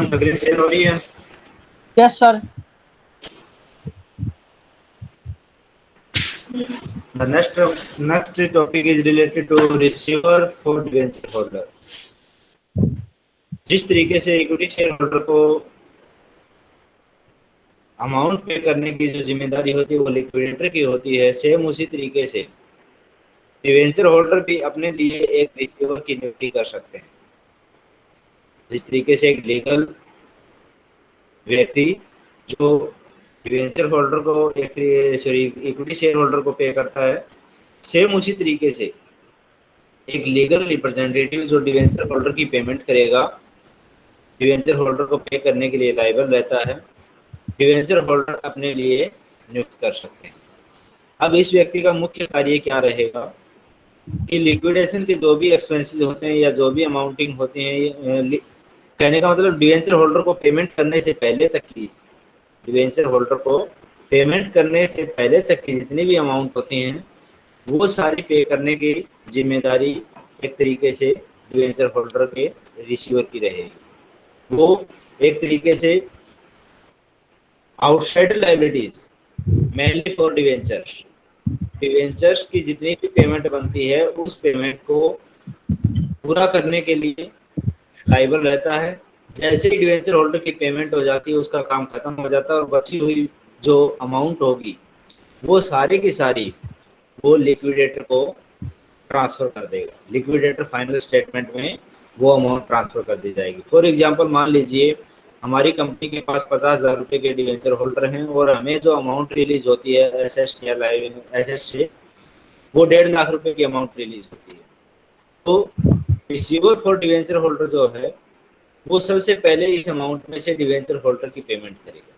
हो रही है yes sir The next next topic is related to receiver for holder. जिस तरीके से इक्विटी शेयर होल्डर को अमाउंट पे करने की जो ज़िम्मेदारी होती है वो लिक्विडेटर की होती है सेम उसी तरीके से डिवेंचर होल्डर भी अपने लिए एक रिसीवर की नियुक्ति कर सकते हैं। जिस तरीके से एक लीगल व्यक्ति जो डिवेंचर होल्डर को सॉरी इक्विटी शेयर होल्डर को पे करता है सेम उसी तरीके से एक लीगल रिप्रेजेंटेटिव जो डिवेंचर होल्डर की पेमेंट करेगा डिवेंचर होल्डर को पे करने के लिए लाइबल रहता है डिवेंचर होल्डर अपने लिए नियुक्त कर सकते हैं। अब इस व्यक्ति का मुख्य कार्य क्या रहेगा कि लिक्विडेशन के जो भी एक्सपेंसेस होते हैं या जो भी अमाउंटिंग होती हैं कहने का मतलब डिवेंचर होल्डर को पेमेंट करने से पहले तक की। डिवेंचर होल्डर को पेमेंट करने से पहले तक की जितनी भी अमाउंट होती हैं, वो सारी पे करने की ज़िम्मेदारी एक तरीके से डिवेंचर होल्डर के रिसीवर की रहेगी। वो एक तरीके से outside liabilities mainly for debenture debentures की जितनी भी पेमेंट बनती है, उस पेमेंट को पूरा करने के लिए लाइबल रहता है। जैसे ही डिवेंचर होल्डर की पेमेंट हो जाती है, उसका काम खत्म हो जाता है और बची हुई जो अमाउंट होगी, वो सारी की सारी वो लिक्विडेटर को ट्रांसफ़र कर देगा। लिक्विडेटर फाइनल स्टेटमेंट में वो अमाउंट ट्रांसफ़र कर दी जाएगी। फॉर एग्जांपल मान लीजिए, हमारी कंपनी के पास पचास हज़ार रुपये के डिवेंचर होल्डर हैं और हमें जो अमाउंट रिलीज़ होती है एस एस या लाइव एस एस से वो डेढ़ लाख रुपए की अमाउंट रिलीज़ होती है। तो रिसीवर फॉर डिवेंचर होल्डर जो है, वो सबसे पहले इस अमाउंट में से डिवेंचर होल्डर की पेमेंट करेगा।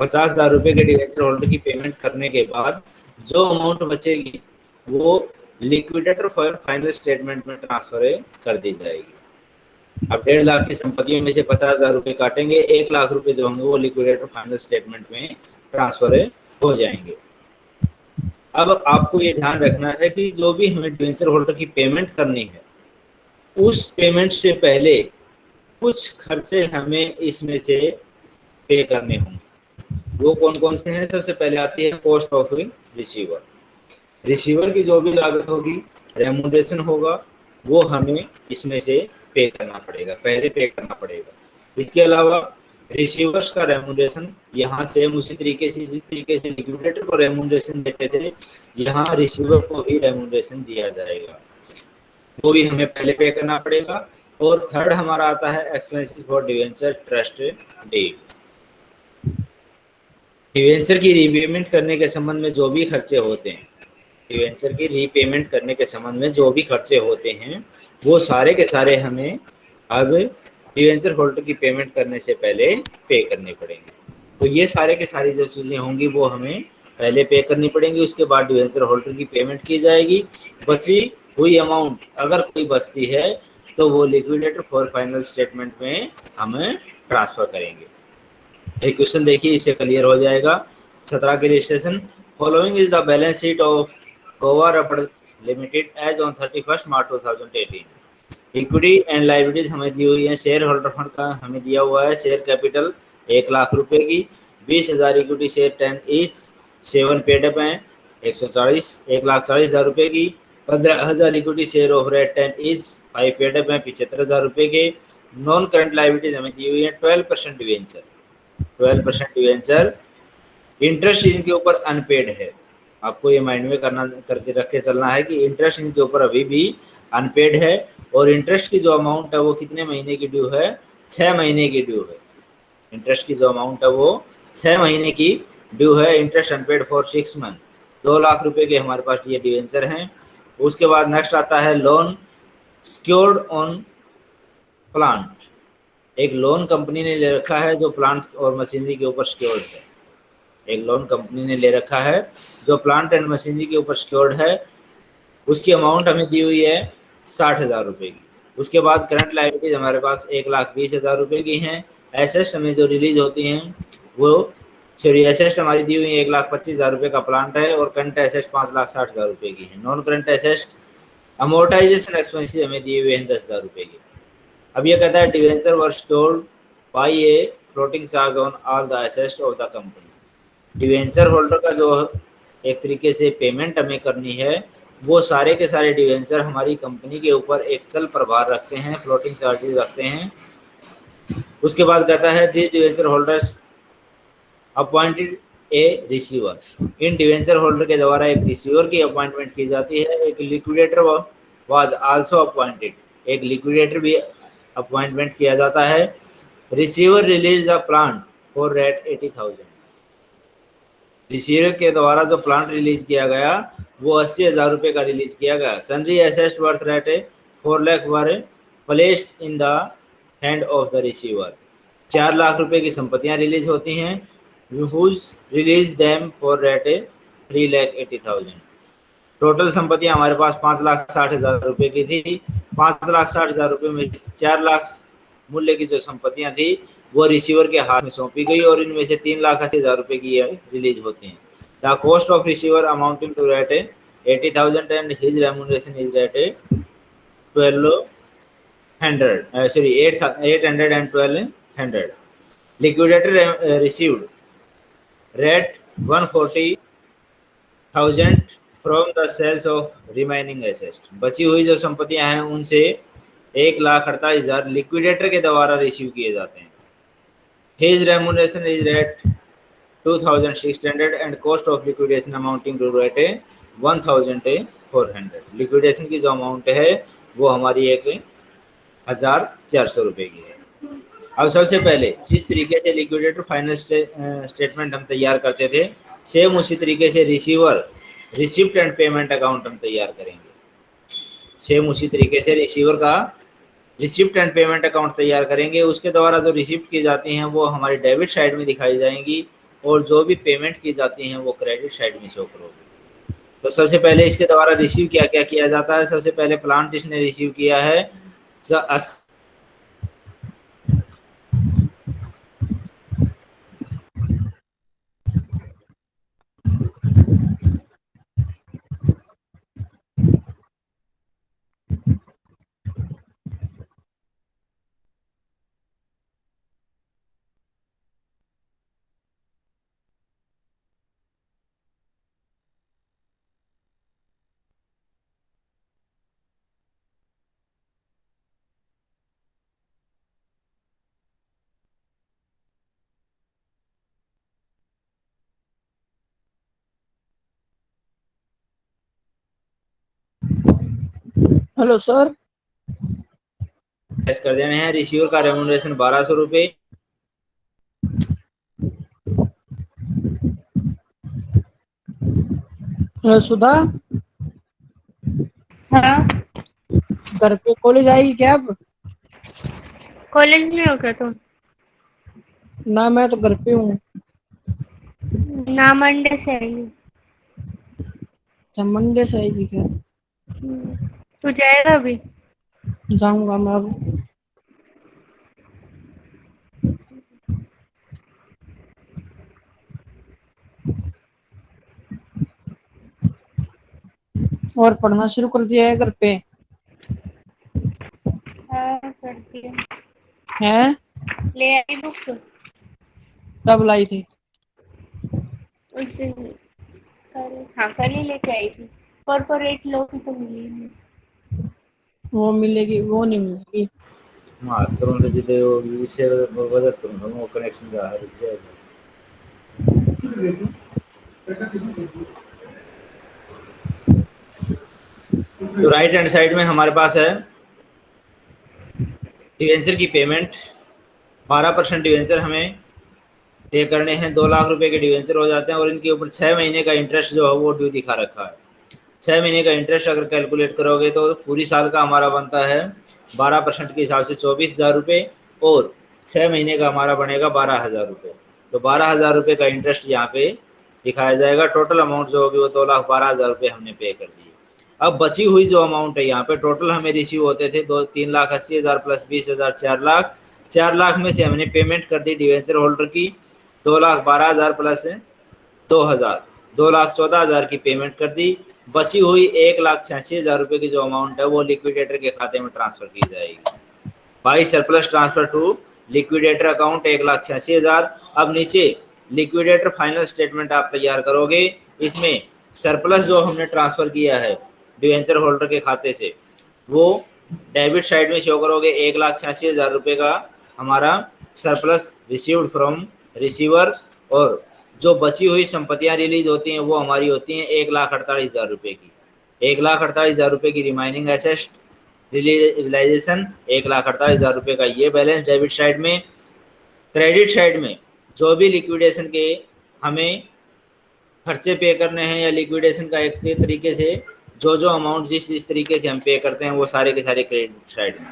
पचास हज़ार रुपए के डिवेंचर होल्डर की पेमेंट करने के बाद जो अमाउंट बचेगी, वो लिक्विडेटर फॉर फाइनल स्टेटमेंट में ट्रांसफ़र कर दी जाएगी। अब डेढ़ लाख की संपत्तियों में से पचास हज़ार रुपए काटेंगे, एक लाख रुपए जो होंगे वो लिक्विडेटर फाइनल स्टेटमेंट में ट्रांसफ़र हो जाएँगे। अब आपको ये ध्यान रखना है कि जो भी हमें डिवेंचर होल्डर की पेमेंट करनी है उस पेमेंट से पहले कुछ खर्चे हमें इसमें से पे करने होंगे। वो कौन कौन से हैं? सबसे पहले आती है कॉस्ट ऑफ़ रिसीवर रिसीवर की जो भी लागत होगी रेमोडेशन होगा, वो हमें इसमें से पे करना पड़ेगा, पहले पे करना पड़ेगा। इसके अलावा रिसीवर्स का रेमोडेशन यहाँ से उसी तरीके से जिस तरीके से लिक्विडेटर को रेमोडेशन देते थे, यहाँ रिसीवर को भी रेमोडेशन दिया जाएगा। वो भी हमें पहले पे करना पड़ेगा। और थर्ड हमारा आता है expenses for debenture trust deed debenture की रीपेमेंट करने के संबंध में जो भी खर्चे होते हैं डिवेंचर की रीपेमेंट करने के संबंध में जो भी खर्चे होते हैं, वो सारे के सारे हमें अब डिवेंचर होल्डर की पेमेंट करने से पहले पे करने पड़ेंगे। तो ये सारे के सारी जो चीज़ें होंगी, वो हमें पहले पे करनी पड़ेंगी। उसके बाद डिवेंचर होल्डर की पेमेंट की जाएगी। बची हुई अमाउंट अगर कोई बचती है तो वो लिक्विडेटर फॉर फाइनल स्टेटमेंट में हम ट्रांसफ़र करेंगे। एक क्वेश्चन देखिए, इससे क्लियर हो जाएगा। सत्रह के registration following is the balance sheet of Goa rubber limited as on thirty first March two thousand eighteen equity and liabilities हमें दी हुई है। शेयर होल्डर फंड का हमें दिया हुआ है शेयर कैपिटल एक लाख रुपए की। बीस हज़ार equity share ten each seven paid up हैं। एक सौ चालीस, एक लाख चालीस हज़ार रुपए की। पंद्रह हज़ार equity share of rate ten each five paid up है पिछहत्तर हज़ार रुपए के नॉन करंट लाइबिलिटीज हमें दी हुई है twelve percent debenture twelve percent debenture interest इनके ऊपर अनपेड है। आपको ये माइंड में करना, करके रख के चलना है कि इंटरेस्ट इनके ऊपर अभी भी अनपेड है और इंटरेस्ट की जो अमाउंट है वो कितने महीने की ड्यू है? छः महीने की ड्यू है। इंटरेस्ट की जो अमाउंट है वो छः महीने की ड्यू है। Interest unpaid for six month दो लाख रुपए के हमारे पास ये डिवेंचर हैं। उसके बाद नेक्स्ट आता है लोन सिक्योर्ड ऑन प्लांट एक लोन कंपनी ने ले रखा है जो प्लांट और मशीनरी के ऊपर सिक्योर्ड है। एक लोन कंपनी ने ले रखा है जो प्लांट एंड मशीनरी के ऊपर सिक्योर्ड है। उसकी अमाउंट हमें दी हुई है साठ हज़ार रुपये की। उसके बाद करंट लाइबिलिटीज हमारे पास एक लाख बीस हज़ार रुपये की हैं। एसेस्ट हमें जो रिलीज़ होती हैं, वो सॉरी एसेस्ट हमारी दी हुई है एक लाख पच्चीस हज़ार रुपये का प्लांट है और करंट एसेस्ट पाँच लाख साठ हज़ार रुपये की है। Non current asset amortisation expenses हमें दिए हुए हैं दस हज़ार रुपये की। अब ये कहता है debenture were stored by a floating charge on all the assets of the company debenture holder का जो एक तरीके से पेमेंट हमें करनी है, वो सारे के सारे डिवेंचर हमारी कंपनी के ऊपर एक चल प्रभार रखते हैं फ्लोटिंग चार्जेस रखते हैं। उसके बाद कहता है this debenture holders appointed a receiver. In debenture holder के द्वारा एक रिसीवर की अपॉइंटमेंट की जाती है, एक लिक्विडेटर वाज आल्सो अपॉइंटेड एक लिक्विडेटर भी अपॉइंटमेंट किया जाता है। Receiver release the plant for rate eighty thousand. Receiver के द्वारा जो प्लांट रिलीज़ किया गया, वो अस्सी हज़ार रुपये का रिलीज़ किया गया। Sundry asset worth rate four lakh were placed in the hand of the receiver चार लाख रुपए की संपत्तियाँ रिलीज़ होती हैं। Release them for rate three lakh eighty thousand total संपत्तियाँ हमारे पास पाँच लाख साठ हज़ार रुपए की थी। पाँच लाख साठ हज़ार रुपये में चार लाख मूल्य की जो संपत्तियाँ थी, वो रिसीवर के हाथ में सौंपी गई और इनमें से तीन लाख अस्सी हज़ार रुपए की रिलीज़ होती हैं। The cost of receiver amounting to rate eighty thousand and his remuneration is rate twelve hundred sorry at eight hundred and twelve hundred liquidator received. Rate 140,000 from the sales of remaining asset बची हुई जो संपत्तियाँ हैं उनसे एक लाख अड़तालीस हज़ार liquidator के द्वारा रिसीव किए जाते हैं। His remuneration is rate two thousand six hundred and cost of liquidation amounting to rate है one thousand four hundred liquidation की जो अमाउंट है वो हमारी एक हज़ार चार सौ रुपये की है। अब सबसे पहले, जिस तरीके से लिक्विडेटर फाइनल स्टेटमेंट हम तैयार करते थे सेम उसी तरीके से receiver receipt and payment account हम तैयार करेंगे। सेम उसी तरीके से रिसीवर का रिसिप्ट एंड पेमेंट अकाउंट तैयार करेंगे। उसके द्वारा जो रिसिप्ट की जाती हैं, वो हमारी डेबिट साइड में दिखाई जाएँगी और जो भी पेमेंट की जाती हैं, वो क्रेडिट साइड में शो करोगे। तो सबसे पहले इसके द्वारा रिसीव क्या क्या किया जाता है? सबसे पहले प्लांट इसने रिसीव किया है हेलो सर कर देने हैं। रिसीवर का रेमुनरेशन बारह सौ रुपए। हेलो सुधा? हाँ। घर पे कॉलेज आएगी क्या अब? कॉलेज में हो क्या तुम ना मैं तो घर पे हूँ। ना मंडे से आएगी अच्छा मंडे से आएगी क्या? हम्म। तू जाएगा अभी? जाऊँगा मैं अब। और पढ़ना शुरू कर दिया है घर पे? हाँ हैं? ले आई बुक? कब लाई थी? हाँ कल ही लेके आई थी। कॉर्पोरेट लॉ की तो मिली नहीं। वो मिलेगी, वो नहीं मिलेगी। मार करूँ तो जितने वो इससे मदद करूँगा वो कनेक्शन जा रुक जाएगा तो राइट हैंड साइड में हमारे पास है डिवेंचर की पेमेंट 12 परसेंट डिवेंचर हमें पे करने हैं। दो लाख रुपए के डिवेंचर हो जाते हैं और इनके ऊपर छः महीने का इंटरेस्ट जो है वो ड्यू दिखा रखा है। छः महीने का इंटरेस्ट अगर कैलकुलेट करोगे तो पूरी साल का हमारा बनता है बारह परसेंट के हिसाब से चौबीस हज़ार रुपये और छः महीने का हमारा बनेगा बारह हज़ार रुपये तो बारह हज़ार रुपये का इंटरेस्ट यहाँ पे दिखाया जाएगा। टोटल अमाउंट जो होगी वो दो लाख बारह हज़ार रुपये हमने पे कर दिए। अब बची हुई जो अमाउंट है यहाँ पे टोटल हमें रिसीव होते थे दो, तीन लाख अस्सी हज़ार प्लस बीस हज़ार चार लाख। चार लाख में से हमने पेमेंट कर दी डिवेंचर होल्डर की। दो लाख बारह हज़ार प्लस दो हज़ार। दो लाख चौदह हज़ार की पेमेंट कर दी। बची हुई एक लाख छियासी हज़ार रुपए की जो अमाउंट है, वो लिक्विडेटर के खाते में ट्रांसफ़र की जाएगी। By surplus transfer to liquidator account एक लाख छियासी हज़ार। अब नीचे लिक्विडेटर फाइनल स्टेटमेंट आप तैयार करोगे। इसमें सरप्लस जो हमने ट्रांसफ़र किया है डिवेंचर होल्डर के खाते से, वो डेबिट साइड में शो करोगे। एक लाख छियासी हज़ार रुपये का हमारा सरप्लस रिसीव्ड फ्रॉम रिसीवर और जो बची हुई संपत्तियाँ रिलीज़ होती हैं, वो हमारी होती हैं एक लाख अड़तालीस हज़ार रुपये की। एक लाख अड़तालीस हज़ार रुपये की रिमाइनिंग एसेस्ट रिलाइजेशन एक लाख अड़तालीस हज़ार रुपये का ये बैलेंस डेबिट साइड में क्रेडिट साइड में जो भी लिक्विडेशन के हमें खर्चे पे करने हैं या लिक्विडेशन का एक तरीके से, जो जो अमाउंट जिस जिस तरीके से हम पे करते हैं, वो सारे के सारे क्रेडिट साइड में।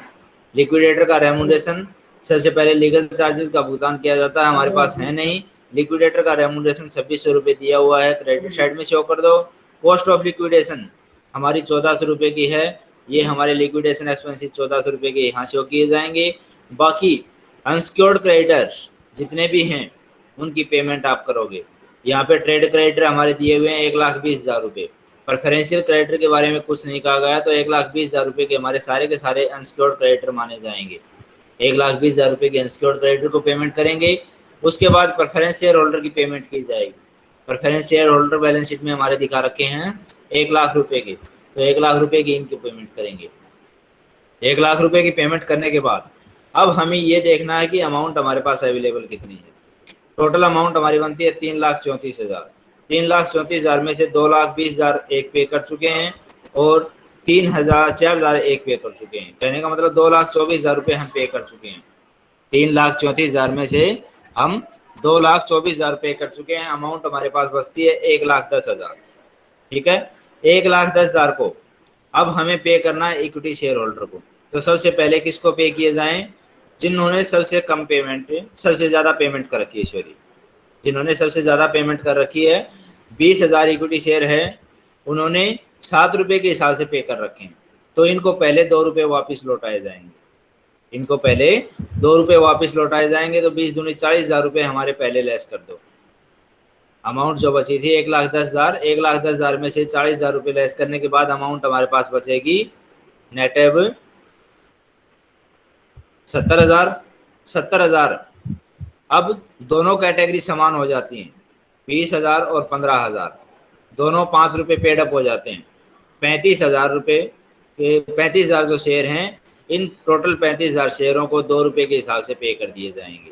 लिक्विडेटर का रेमुनेशन सबसे पहले लीगल चार्जेस का भुगतान किया जाता है, हमारे पास है नहीं। लिक्विडेटर का रेमुनेशन छब्बीस सौ रुपये दिया हुआ है क्रेडिट साइड में शो कर दो। कॉस्ट ऑफ़ लिक्विडेशन हमारी चौदह सौ रुपये की है। ये हमारे लिक्विडेशन एक्सपेंसिस चौदह सौ रुपये के यहाँ शो किए जाएँगे। बाकी अनसिक्योर्ड क्रेडिटर जितने भी हैं, उनकी पेमेंट आप करोगे। यहाँ पे ट्रेड क्रेडिटर हमारे दिए हुए हैं एक लाख बीस हज़ार रुपये। प्रेफरेंशियल क्रेडिटर के बारे में कुछ नहीं कहा गया तो एक लाख बीस हज़ार रुपये के हमारे सारे के सारे अनसिक्योर्ड क्रेडिटर माने जाएँगे। एक लाख बीस हज़ार रुपये के अनसिक्योर्ड क्रेडिटर को पेमेंट करेंगे। उसके बाद प्रेफरेंस शेयर होल्डर की पेमेंट की जाएगी। Preference share holder balance sheet में हमारे दिखा रखे हैं एक लाख रुपए के। तो एक लाख रुपए की इनकी पेमेंट करेंगे। एक लाख रुपए की पेमेंट करने के बाद अब हमें ये देखना है कि अमाउंट हमारे पास अवेलेबल कितनी है। टोटल अमाउंट हमारी बनती है तीन लाख चौंतीस हज़ार। तीन लाख चौंतीस हज़ार में से दो लाख बीस हज़ार एक पे कर चुके हैं और तीन हज़ार चार हज़ार एक पे कर चुके हैं। कहने का मतलब दो लाख चौबीस हज़ार रुपये हम पे कर चुके हैं। तीन लाख चौंतीस हज़ार में से हम दो लाख चौबीस हज़ार पे कर चुके हैं। अमाउंट हमारे पास बचती है एक लाख दस हज़ार। ठीक है? एक लाख दस हज़ार को अब हमें पे करना है इक्विटी शेयर होल्डर को। तो सबसे पहले किसको पे किए जाएँ? जिन्होंने सबसे कम पेमेंट सबसे ज़्यादा पेमेंट कर रखी है सॉरी जिन्होंने सबसे ज़्यादा पेमेंट कर रखी है, बीस हज़ार इक्विटी शेयर है, उन्होंने सात रुपये के हिसाब से पे कर रखे हैं। तो इनको पहले दो रुपये वापस लौटाए जाएँगे। इनको पहले दो रुपये वापस लौटाए जाएँगे तो बीस दूनी चालीस हज़ार रुपये हमारे पहले लेस कर दो। अमाउंट जो बची थी, एक लाख दस हज़ार, एक लाख दस हज़ार में से चालीस हज़ार रुपये लेस करने के बाद अमाउंट हमारे पास बचेगी नेटेब सत्तर हज़ार सत्तर हज़ार। अब दोनों कैटेगरी समान हो जाती हैं, बीस हज़ार और पंद्रह हज़ार। दोनों पाँच रुपये पेडअप हो जाते हैं। पैंतीस हज़ार रुपये पैंतीस हज़ार जो शेयर हैं इन टोटल पैंतीस हज़ार शेयरों को दो रुपये के हिसाब से पे कर दिए जाएँगे।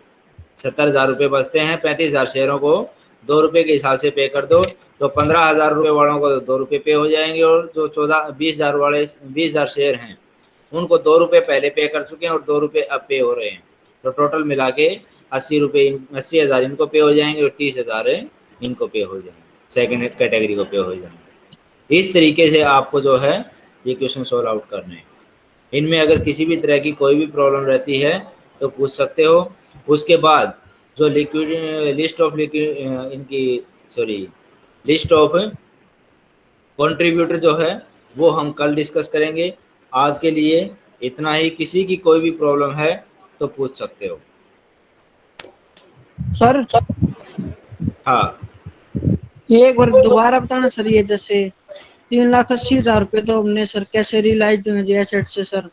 सत्तर हज़ार रुपये बचते हैं, पैंतीस हज़ार शेयरों को दो रुपये के हिसाब से पे कर दो तो पंद्रह हज़ार रुपये वालों को दो रुपये पे हो जाएँगे और जो चौदह, बीस हज़ार वाले, बीस हज़ार शेयर हैं, उनको दो रुपये पहले पे कर चुके हैं और दो रुपये अब पे हो रहे हैं। तो टोटल मिला के अस्सी रुपये अस्सी हज़ार इनको पे हो जाएँगे और तीस हज़ार इनको पे हो जाएँगे। सेकेंड कैटेगरी को पे हो जाएँगे। इस तरीके से आपको जो है ये क्वेश्चन सॉल्व आउट करने हैं। इनमें अगर किसी भी तरह की कोई भी प्रॉब्लम रहती है तो पूछ सकते हो। उसके बाद जो लिक्विड लिस्ट ऑफ़ लिक्विड इनकी सॉरी लिस्ट ऑफ़ कंट्रीब्यूटर जो है वो हम कल डिस्कस करेंगे। आज के लिए इतना ही। किसी की कोई भी प्रॉब्लम है तो पूछ सकते हो। सर हाँ। ये एक बार दोबारा बताना सर ये जैसे तीन लाख अस्सी हज़ार रुपए तो हमने सर, कैसे रिलाइज हुए जी एसेट से सर?